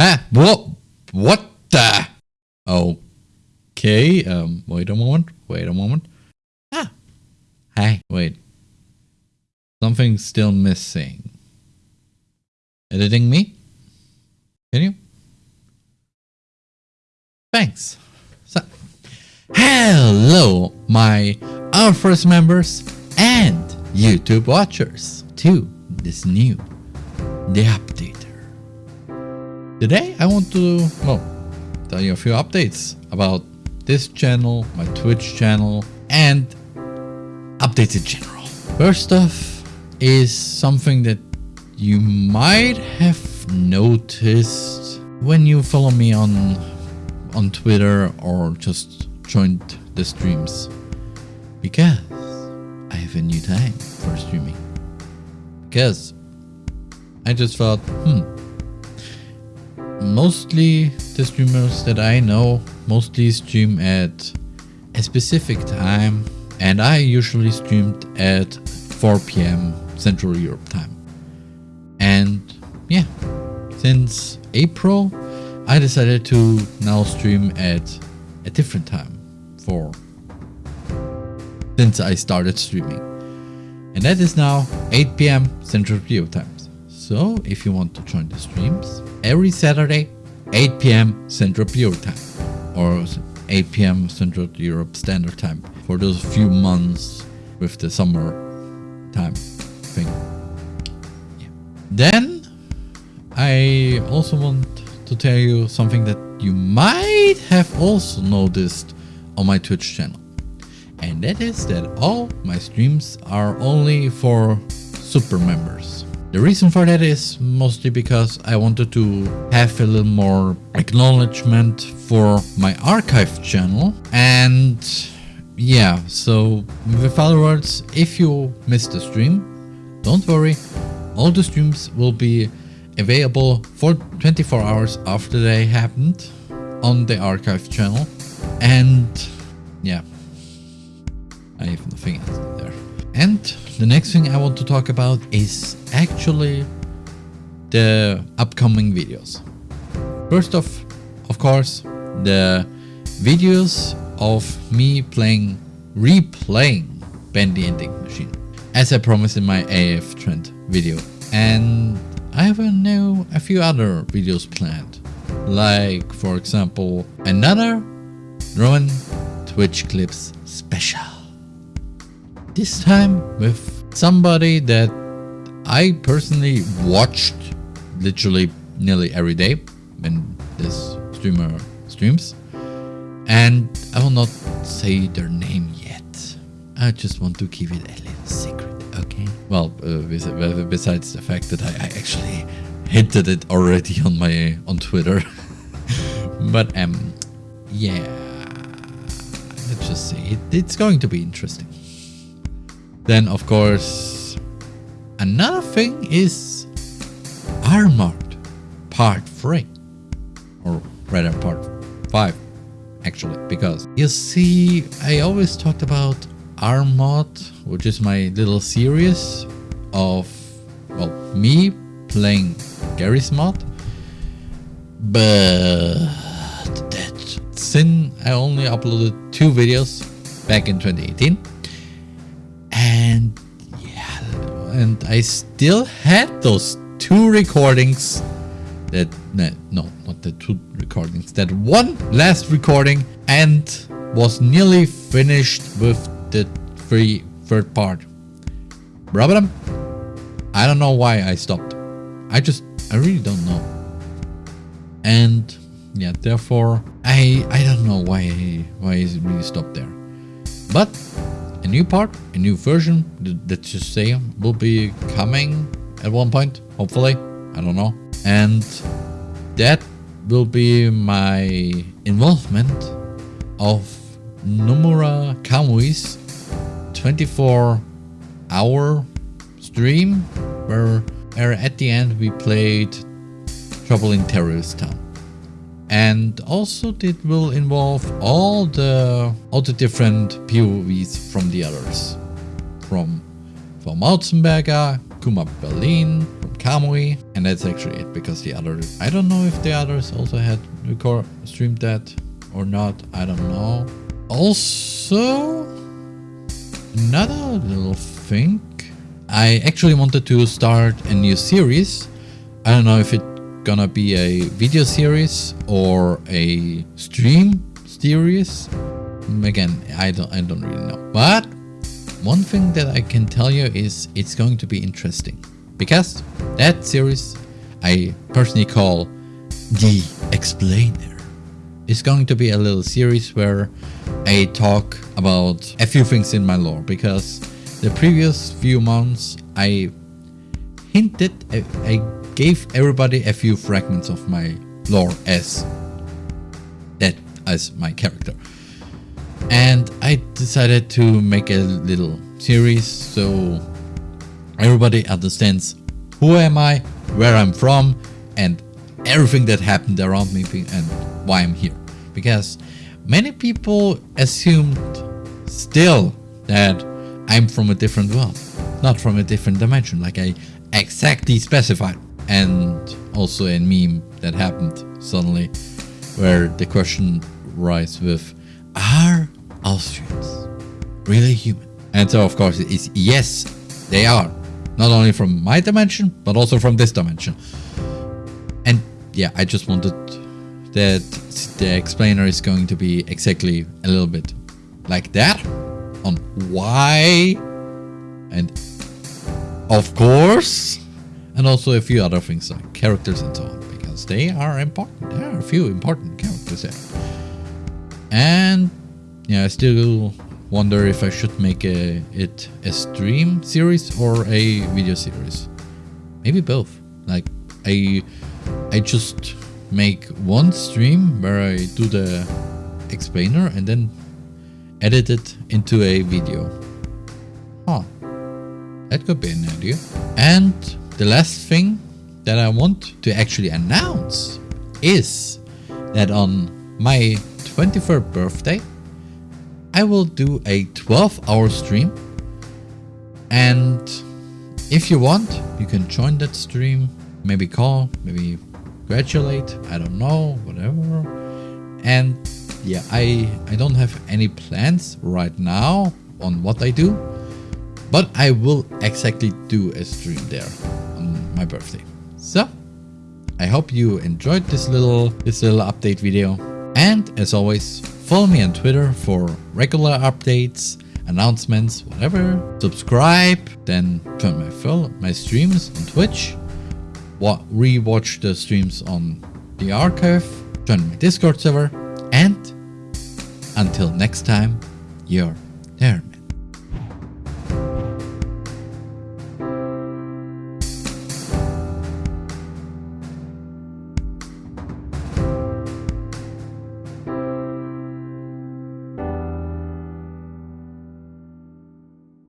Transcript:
Huh? What? What the? Okay, um, wait a moment, wait a moment. Ah, hey, wait. Something's still missing. Editing me? Can you? Thanks. So, hello, my our first members and YouTube watchers to this new The Updater. Today I want to, well, tell you a few updates about this channel, my Twitch channel, and updates in general. First off is something that you might have noticed when you follow me on on Twitter or just joined the streams. Because I have a new time for streaming. Because I just thought, hmm, mostly the streamers that I know mostly stream at a specific time and I usually streamed at 4 p.m. Central Europe time. And yeah, since April I decided to now stream at a different time for since I started streaming. And that is now 8 p.m. Central Europe time. So if you want to join the streams, every Saturday 8 p.m. Central Europe time or 8 p.m. Central Europe Standard Time for those few months with the summer time thing. Yeah. Then I also want to tell you something that you might have also noticed on my Twitch channel. And that is that all my streams are only for super members. The reason for that is mostly because I wanted to have a little more acknowledgement for my archive channel and yeah, so with other words, if you missed the stream, don't worry, all the streams will be available for 24 hours after they happened on the archive channel. And yeah, I have nothing else there. And the next thing I want to talk about is actually the upcoming videos. First off, of course, the videos of me playing, replaying Bendy and the Ink Machine, as I promised in my AF Trend video. And I have a new, a few other videos planned, like for example, another Rowan Twitch Clips special. This time with somebody that I personally watched literally nearly every day when this streamer streams. And I will not say their name yet. I just want to keep it a little secret okay. Well, uh, besides the fact that I, I, actually hinted it already on my on Twitter, but um, yeah, let's just say it, it's going to be interesting. Then, of course, another thing is Armored Part Three, or rather Part Five, actually, because you see, I always talked about Armod, which is my little series of, well, me playing Garry's Mod. But that since I only uploaded two videos back in 2018. And yeah, and I still had those two recordings that, no, not the two recordings, that one last recording and was nearly finished with the three third part. Problem? I don't know why I stopped. I just, I really don't know. And yeah, therefore, I I don't know why why it really stopped there. But a new part, a new version, let's just say, will be coming at one point, hopefully. I don't know. And that will be my involvement of Nomura Kamui's 24 hour stream where, where at the end we played Trouble in Terrorist Town. And also it will involve all the all the different POVs from the others. From from Mauzenberger, Kuma Berlin from Kamui, and that's actually it because the other I don't know if the others also had record streamed that or not. I don't know. Also, another little thing. I actually wanted to start a new series. I don't know if it's gonna be a video series or a stream series. Again, I don't I don't really know. But one thing that I can tell you is it's going to be interesting because that series I personally call the Explainer is going to be a little series where I talk about a few things in my lore because the previous few months I hinted, I, I gave everybody a few fragments of my lore as that as my character and I decided to make a little series so everybody understands who am I, where I'm from, and everything that happened around me and why I'm here. Because many people assumed still that I'm from a different world, not from a different dimension, like I exactly specified. And also a meme that happened suddenly where the question rise with, are Austrians really human? And so of course it's yes, they are. Not only from my dimension, but also from this dimension. And yeah, I just wanted that the explainer is going to be exactly a little bit like that on why and of course and also a few other things like characters and so on because they are important there are a few important characters there and yeah, I still wonder if I should make a, it a stream series or a video series. Maybe both. Like I, I just make one stream where I do the explainer and then edit it into a video. Huh. That could be an idea. And the last thing that I want to actually announce is that on my 23rd birthday, I will do a 12 hour stream. And if you want you can join that stream maybe call maybe congratulate I don't know whatever. And yeah I I don't have any plans right now on what I do but I will exactly do a stream there my birthday so I hope you enjoyed this little this little update video and as always Follow me on Twitter for regular updates, announcements, whatever. Subscribe, then turn my film, my streams on Twitch. What rewatch the streams on the archive. Join my Discord server. And until next time, you're there.